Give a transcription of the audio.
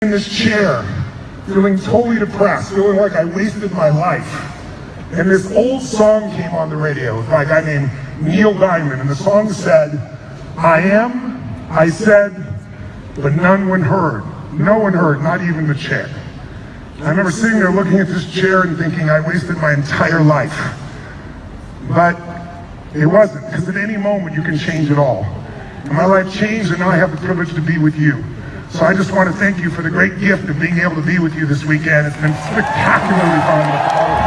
in this chair, feeling totally depressed, feeling like I wasted my life. And this old song came on the radio by a guy named Neil Diamond, and the song said, I am, I said, but none one heard. No one heard, not even the chair. I remember sitting there looking at this chair and thinking I wasted my entire life. But it wasn't, because at any moment you can change it all. And my life changed, and now I have the privilege to be with you. So I just want to thank you for the great gift of being able to be with you this weekend. It's been spectacularly fun.